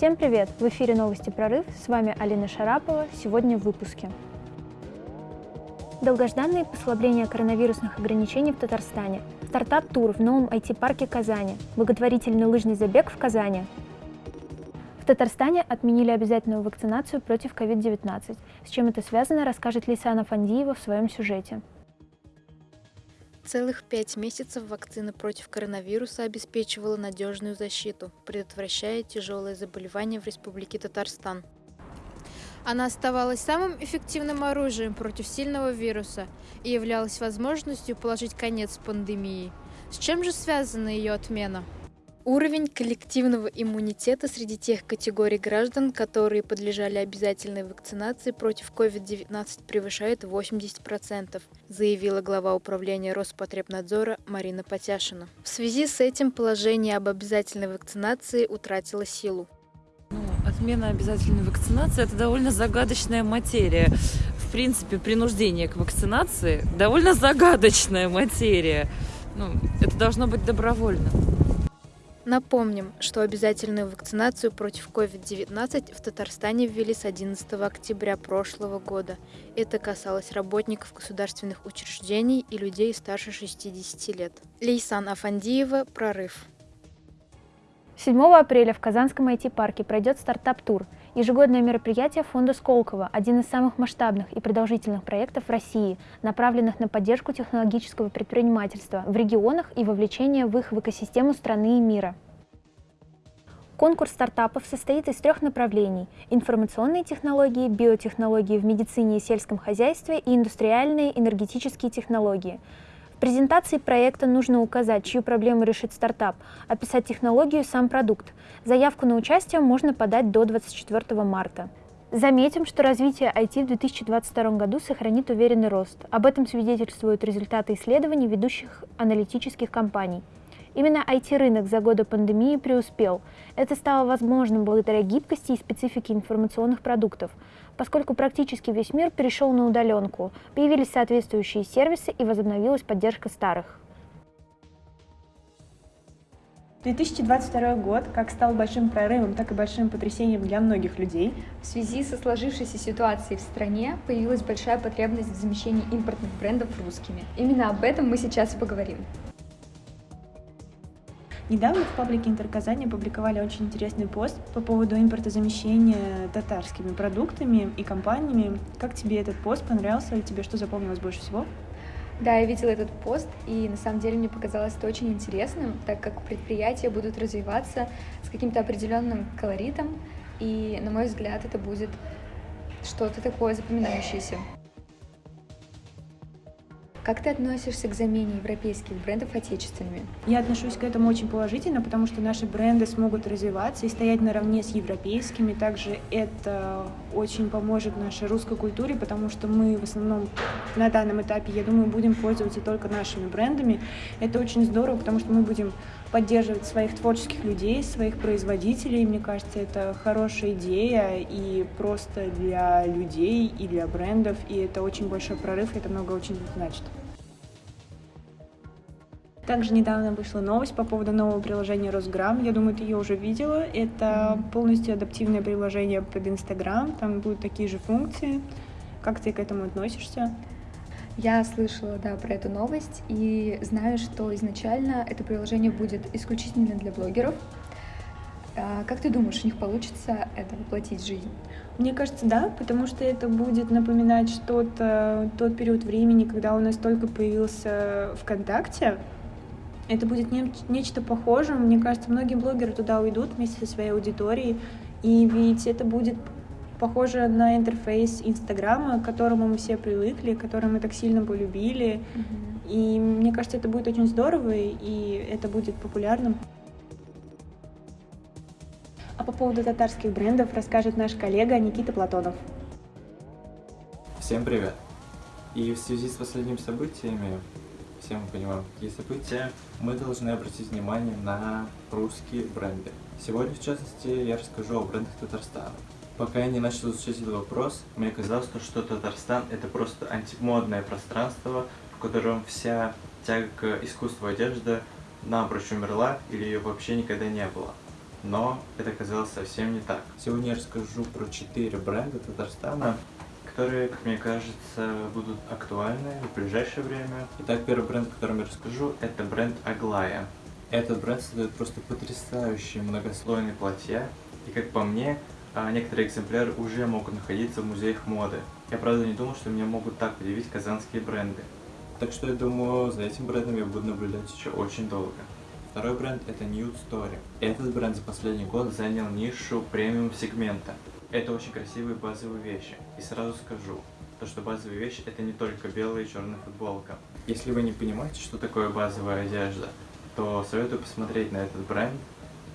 Всем привет! В эфире новости «Прорыв». С вами Алина Шарапова. Сегодня в выпуске. Долгожданные послабления коронавирусных ограничений в Татарстане. Стартап-тур в новом IT-парке Казани. Благотворительный лыжный забег в Казани. В Татарстане отменили обязательную вакцинацию против COVID-19. С чем это связано, расскажет Лисана Фандиева в своем сюжете. Целых пять месяцев вакцина против коронавируса обеспечивала надежную защиту, предотвращая тяжелые заболевания в Республике Татарстан. Она оставалась самым эффективным оружием против сильного вируса и являлась возможностью положить конец пандемии. С чем же связана ее отмена? Уровень коллективного иммунитета среди тех категорий граждан, которые подлежали обязательной вакцинации против COVID-19 превышает 80%, заявила глава управления Роспотребнадзора Марина Потяшина. В связи с этим положение об обязательной вакцинации утратило силу. Ну, отмена обязательной вакцинации – это довольно загадочная материя. В принципе, принуждение к вакцинации – довольно загадочная материя. Ну, это должно быть добровольно. Напомним, что обязательную вакцинацию против COVID-19 в Татарстане ввели с 11 октября прошлого года. Это касалось работников государственных учреждений и людей старше 60 лет. Лейсан Афандиева, «Прорыв». 7 апреля в Казанском IT-парке пройдет стартап-тур – Ежегодное мероприятие фонда Сколково – один из самых масштабных и продолжительных проектов в России, направленных на поддержку технологического предпринимательства в регионах и вовлечение в их в экосистему страны и мира. Конкурс стартапов состоит из трех направлений – информационные технологии, биотехнологии в медицине и сельском хозяйстве и индустриальные энергетические технологии – презентации проекта нужно указать, чью проблему решит стартап, описать технологию и сам продукт. Заявку на участие можно подать до 24 марта. Заметим, что развитие IT в 2022 году сохранит уверенный рост. Об этом свидетельствуют результаты исследований ведущих аналитических компаний. Именно IT-рынок за годы пандемии преуспел. Это стало возможным благодаря гибкости и специфике информационных продуктов – поскольку практически весь мир перешел на удаленку, появились соответствующие сервисы и возобновилась поддержка старых. 2022 год как стал большим прорывом, так и большим потрясением для многих людей. В связи со сложившейся ситуацией в стране появилась большая потребность в замещении импортных брендов русскими. Именно об этом мы сейчас и поговорим. Недавно в паблике Интерказани опубликовали очень интересный пост по поводу импортозамещения татарскими продуктами и компаниями. Как тебе этот пост понравился или тебе что запомнилось больше всего? Да, я видела этот пост, и на самом деле мне показалось это очень интересным, так как предприятия будут развиваться с каким-то определенным колоритом, и, на мой взгляд, это будет что-то такое запоминающееся. Как ты относишься к замене европейских брендов отечественными? Я отношусь к этому очень положительно, потому что наши бренды смогут развиваться и стоять наравне с европейскими. Также это очень поможет нашей русской культуре, потому что мы в основном на данном этапе, я думаю, будем пользоваться только нашими брендами. Это очень здорово, потому что мы будем поддерживать своих творческих людей, своих производителей. Мне кажется, это хорошая идея и просто для людей, и для брендов, и это очень большой прорыв, и это много очень значит. Также недавно вышла новость по поводу нового приложения Росграм. Я думаю, ты ее уже видела. Это полностью адаптивное приложение под Инстаграм. Там будут такие же функции. Как ты к этому относишься? Я слышала, да, про эту новость и знаю, что изначально это приложение будет исключительно для блогеров. А как ты думаешь, у них получится это воплотить в жизнь? Мне кажется, да, потому что это будет напоминать что-то, тот период времени, когда у нас только появился ВКонтакте. Это будет не, нечто похожее. Мне кажется, многие блогеры туда уйдут вместе со своей аудиторией. И ведь это будет похоже на интерфейс Инстаграма, к которому мы все привыкли, который мы так сильно полюбили. Mm-hmm. И мне кажется, это будет очень здорово, и это будет популярным. А по поводу татарских брендов расскажет наш коллега Никита Платонов. Всем привет! И в связи с последними событиями, все мы понимаем, какие события, мы должны обратить внимание на русские бренды. Сегодня, в частности, я расскажу о брендах Татарстана. Пока я не начал изучать этот вопрос, мне казалось, что Татарстан это просто антимодное пространство, в котором вся тяга к искусству одежды напрочь умерла или ее вообще никогда не было. но это оказалось совсем не так. Сегодня я расскажу про четыре бренда Татарстана, которые, как мне кажется, будут актуальны в ближайшее время. Итак, первый бренд, о котором я расскажу, это бренд Аглая. Этот бренд создает просто потрясающие многослойные платья, и как по мне, а, некоторые экземпляры уже могут находиться в музеях моды. Я правда не думал, что меня могут так удивить казанские бренды. Так что я думаю, за этим брендом я буду наблюдать еще очень долго. Второй бренд это Nude Story. Этот бренд за последний год занял нишу премиум сегмента. Это очень красивые базовые вещи. И сразу скажу, то что базовые вещи это не только белая и черная футболка. Если вы не понимаете, что такое базовая одежда, то советую посмотреть на этот бренд,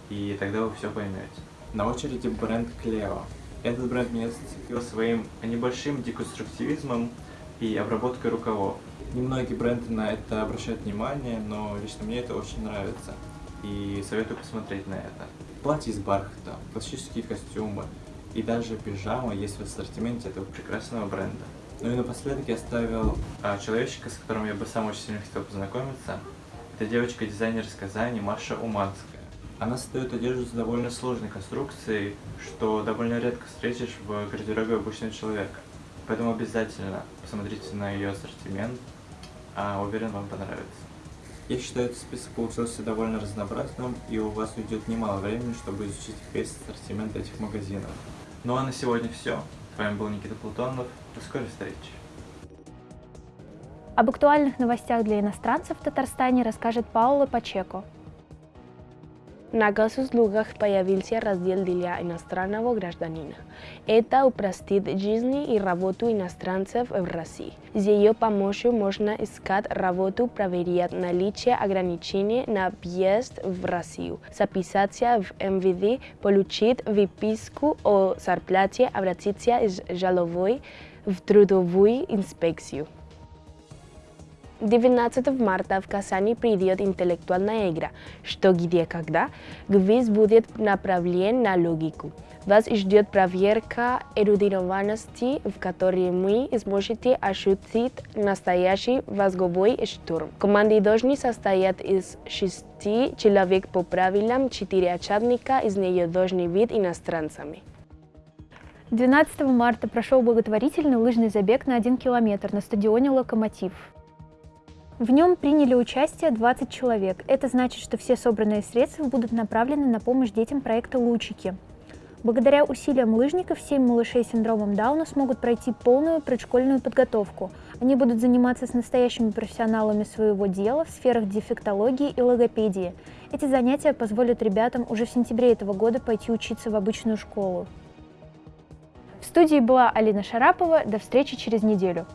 и тогда вы все поймете. На очереди бренд Cleo. Этот бренд меня зацепил своим небольшим деконструктивизмом и обработкой рукавов. Немногие бренды на это обращают внимание, но лично мне это очень нравится. И советую посмотреть на это. Платье из бархата, классические костюмы и даже пижама есть в ассортименте этого прекрасного бренда. Ну и напоследок я оставил а, человечка, с которым я бы сам очень сильно хотел познакомиться. Это девочка-дизайнер из Казани Маша Уманская. Она создает одежду с довольно сложной конструкцией, что довольно редко встретишь в гардеробе обычного человека. Поэтому обязательно посмотрите на ее ассортимент, а уверен, вам понравится. Я считаю, этот список получился довольно разнообразным, и у вас уйдет немало времени, чтобы изучить весь ассортимент этих магазинов. Ну а на сегодня все. С вами был Никита Платонов. До скорой встречи. Об актуальных новостях для иностранцев в Татарстане расскажет Паула Пачеко. На госуслугах появился раздел для иностранного гражданина. Это упростит жизнь и работу иностранцев в России. С ее помощью можно искать работу, проверять наличие ограничений на въезд в Россию, записаться в МВД, получить выписку о зарплате, обратиться с жалобой в трудовую инспекцию. 19 марта в Казани придет интеллектуальная игра «Что, где, когда?». Квиз будет направлен на логику. Вас ждет проверка эрудированности, в которой вы сможете ощутить настоящий мозговой штурм. Команды должны состоять из шести человек по правилам, четыре участника из нее должны быть иностранцами. 12 марта прошел благотворительный лыжный забег на 1 километр на стадионе «Локомотив». В нем приняли участие 20 человек. Это значит, что все собранные средства будут направлены на помощь детям проекта «Лучики». Благодаря усилиям лыжников 7 малышей с синдромом Дауна смогут пройти полную предшкольную подготовку. Они будут заниматься с настоящими профессионалами своего дела в сферах дефектологии и логопедии. Эти занятия позволят ребятам уже в сентябре этого года пойти учиться в обычную школу. В студии была Алина Шарапова. До встречи через неделю.